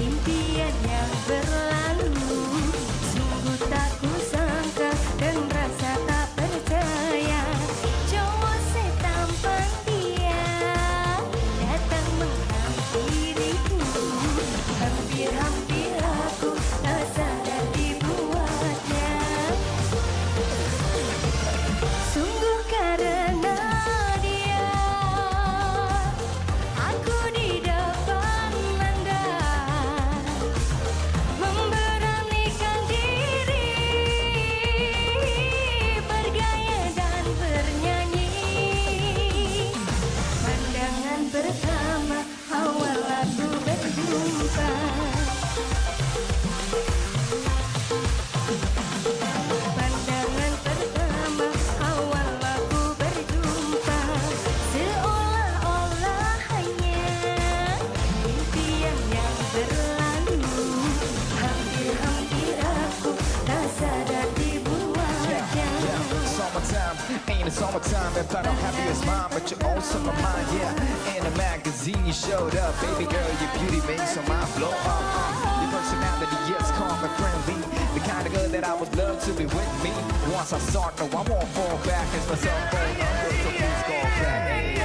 You. One more time if I don't have you as mine But you're also my mind, yeah. In a magazine you showed up Baby girl, your beauty makes my mind blow. Up uh, Your personality is calm and friendly The kind of girl that I would love to be with me. Once I start, no I won't fall back It's my cell phone number, so please call back.